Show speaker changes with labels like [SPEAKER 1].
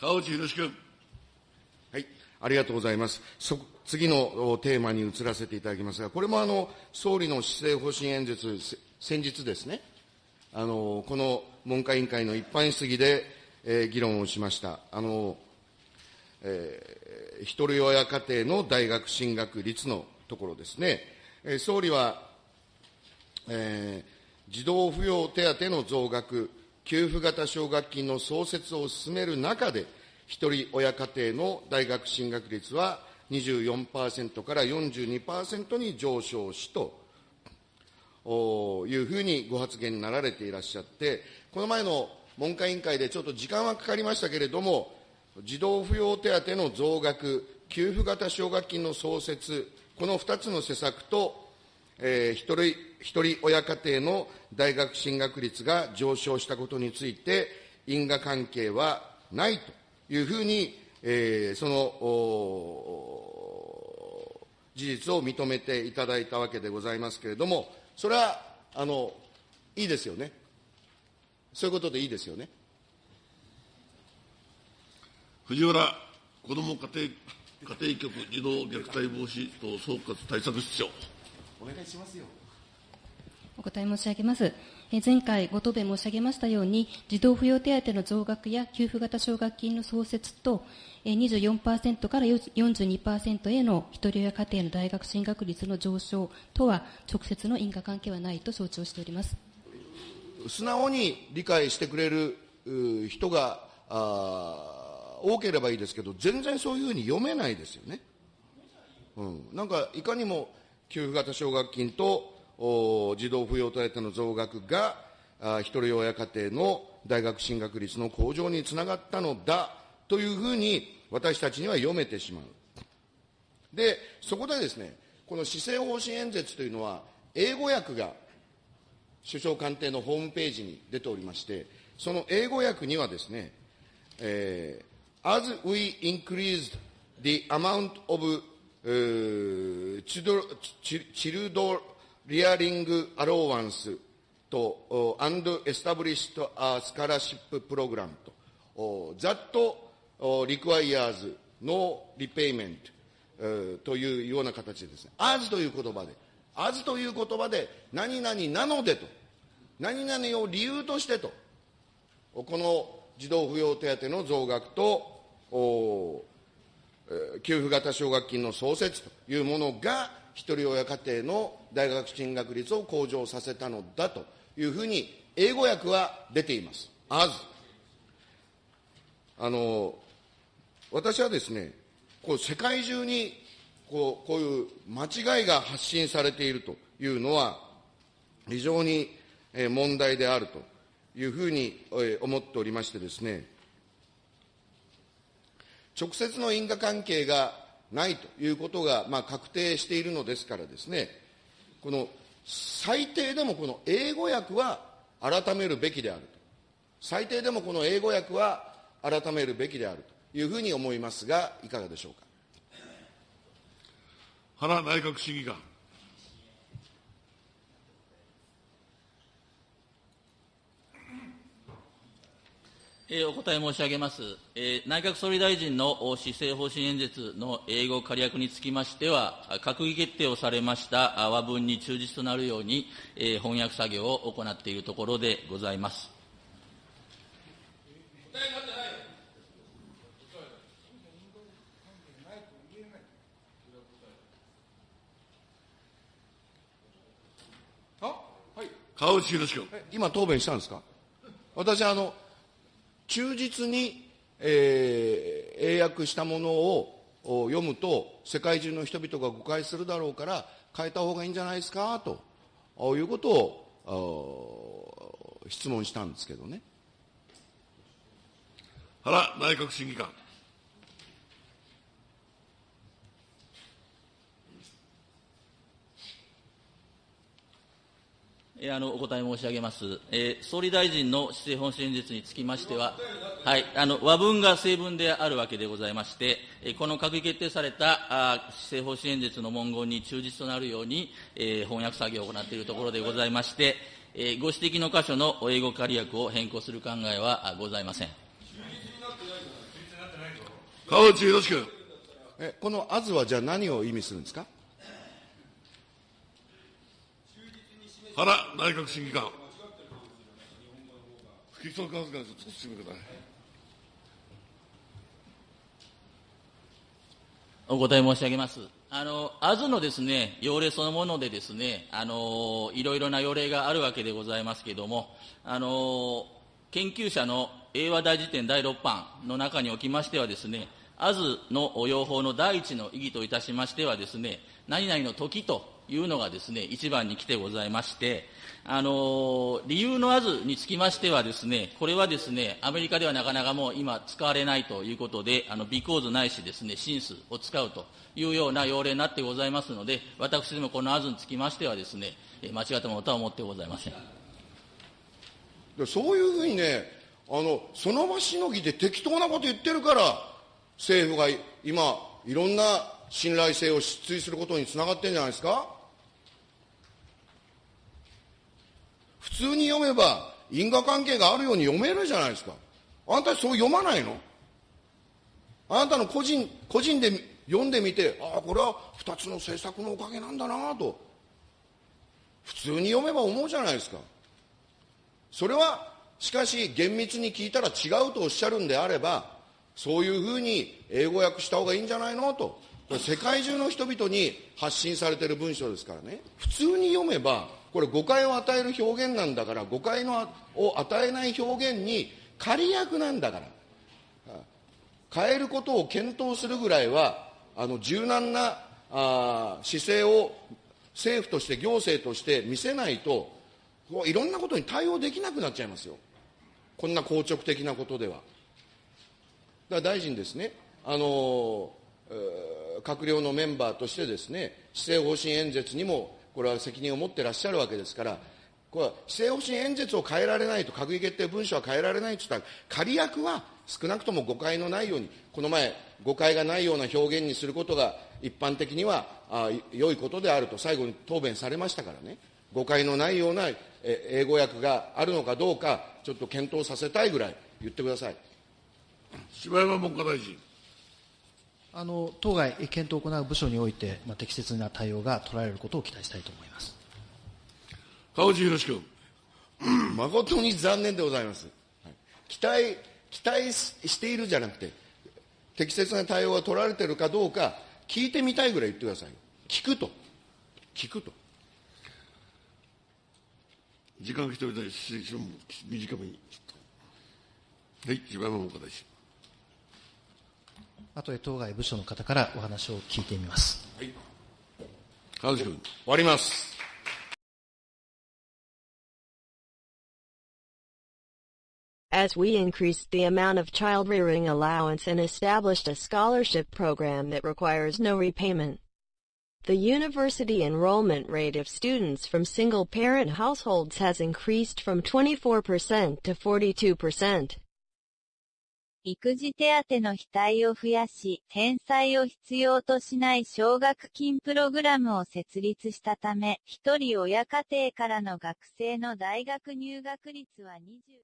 [SPEAKER 1] 川内宏君。
[SPEAKER 2] はい、ありがとうございます。次のテーマに移らせていただきますが、これもあの総理の施政方針演説、先日ですね、あのこの文科委員会の一般質疑で、えー、議論をしました。あのえー、一人親家庭の大学進学率のところですね。えー、総理は、えー、児童扶養手当の増額、給付型奨学金の創設を進める中で、一人親家庭の大学進学率は24%から42%に上昇しというふうにご発言になられていらっしゃって、この前の文科委員会でちょっと時間はかかりましたけれども、児童扶養手当の増額、給付型奨学金の創設、この2つの施策と、えー、一人一人親家庭の大学進学率が上昇したことについて、因果関係はないというふうに、えー、その事実を認めていただいたわけでございますけれども、それはあのいいですよね。そういうことでいいですよね。
[SPEAKER 1] 藤原子ども家庭家庭局児童虐待防止等総括対策室長。
[SPEAKER 2] お願いしますよ。
[SPEAKER 3] お答え申し上げます。前回ご答弁申し上げましたように、児童扶養手当の増額や給付型奨学金の創設と、24%から42%への一人親家庭の大学進学率の上昇とは、直接の因果関係はないと承知をしております。
[SPEAKER 2] 素直に理解してくれる人が多ければいいですけど、全然そういうふうに読めないですよね。うん、なんか、いかにも給付型奨学金と児童扶養手当の増額が、一人親家庭の大学進学率の向上につながったのだというふうに私たちには読めてしまう。で、そこでですね、この施政方針演説というのは、英語訳が首相官邸のホームページに出ておりまして、その英語訳にはですね、えー、As we increased the amount of、チ,ド child rearing allowance と and establish scholarship program と、 that requires no repayment というような形で,です、ね、 as という言葉で、 as という言葉で、何々なのでと、何々を理由としてと、この児童扶養手当の増額と、給付型奨学金の創設というものが、一人親家庭の大学進学率を向上させたのだというふうに、英語訳は出ています。as。あの、私はですね、こう世界中にこうこういう間違いが発信されているというのは、非常に問題であるというふうに思っておりましてですね、直接の因果関係がないということが、まあ、確定しているのですからですね、この最低でもこの英語訳は改めるべきであると。最低でもこの英語訳は改めるべきであるというふうに思いますが、いかがでしょうか？
[SPEAKER 1] 原内閣審議官。
[SPEAKER 4] えー、お答え申し上げます、えー、内閣総理大臣の施政方針演説の英語仮訳につきましては、閣議決定をされました和文に忠実となるように、えー、翻訳作業を行っているところでございます。
[SPEAKER 1] 川内宏君。
[SPEAKER 2] 今答弁したんですか？私、あの、忠実に、えー、英訳したものを読むと、世界中の人々が誤解するだろうから、変えた方がいいんじゃないですか？ということを質問したんですけどね。
[SPEAKER 1] 原内閣審議官。
[SPEAKER 4] あのお答え申し上げます、えー、総理大臣の施政方針演説につきましては、はい、あの和文が正文であるわけでございまして、えー、この閣議決定されたあ施政方針演説の文言に忠実となるように、えー、翻訳作業を行っているところでございまして、えー、ご指摘の箇所の英語仮訳を変更する考えはございません。
[SPEAKER 1] 川内博君。
[SPEAKER 2] えこのあずはじゃあ何を意味するんですか？
[SPEAKER 1] 原内閣審議官。不規則発言ちょっと進めください。
[SPEAKER 4] お答え申し上げます。あの、アズのですね、要例そのものでですね、あの、いろいろな要例があるわけでございますけれども、あの、研究者の英和大辞典第6版の中におきましてはですね、アズの用法の第一の意義といたしましてはですね、何々の時というのがですね、一番に来てございまして、あの理由のアズにつきましてはですね、これはですね、アメリカではなかなかもう今使われないということで、あの、ビコーズないしですね、シンスを使うというような要例になってございますので、私どもこのアズにつきましてはですね、間違ったものとは思ってございません。
[SPEAKER 2] そういうふうにねあのその場しのぎで適当なこと言ってるから政府が今いろんな信頼性を失墜することにつながってるんじゃないですか？普通に読めば因果関係があるように読めるじゃないですか。あなたそう読まないの？あなたの個人個人で読んでみてああこれは2つの政策のおかげなんだなと。普通に読めば思うじゃないですか。それはしかし厳密に聞いたら違うとおっしゃるんであればそういうふうに英語訳した方がいいんじゃないのと。世界中の人々に発信されている文章ですからね。普通に読めばこれ誤解を与える表現なんだから誤解のを与えない表現に仮訳なんだから。変えることを検討するぐらいはあの柔軟なあ姿勢を政府として行政として見せないといろんなことに対応できなくなっちゃいますよ。こんな硬直的なことでは。だから大臣ですね。あの、閣僚のメンバーとしてですね施政方針演説にもこれは責任を持ってらっしゃるわけですからこれは施政方針演説を変えられないと閣議決定文書は変えられないと言ったら仮役は少なくとも誤解のないようにこの前誤解がないような表現にすることが一般的にはあ良いことであると最後に答弁されましたからね誤解のないような英語訳があるのかどうかちょっと検討させたいぐらい言ってください
[SPEAKER 1] 柴山文科大臣。
[SPEAKER 5] あの当該検討を行う部署において、まあ、適切な対応が取られることを期待したいと思います。
[SPEAKER 1] 川内博君。
[SPEAKER 2] 誠に残念でございます。はい期待、期待しているじゃなくて、適切な対応が取られているかどうか、聞いてみたいぐらい言ってください。聞くと。聞くと。
[SPEAKER 1] 時間が来ておりない質問短めに。はい、柴山文科大臣。
[SPEAKER 5] 後で当該部署の方からお話を聞いてみます。
[SPEAKER 1] 川内君。
[SPEAKER 2] 終わります。
[SPEAKER 6] As we increased the amount of child rearing allowance and established a scholarship program that requires no repayment. The university enrollment rate of students from single parent households has increased from 24% to 42%.
[SPEAKER 7] 育児手当の額を増やし、返済を必要としない奨学金プログラムを設立したため、一人親家庭からの学生の大学入学率は20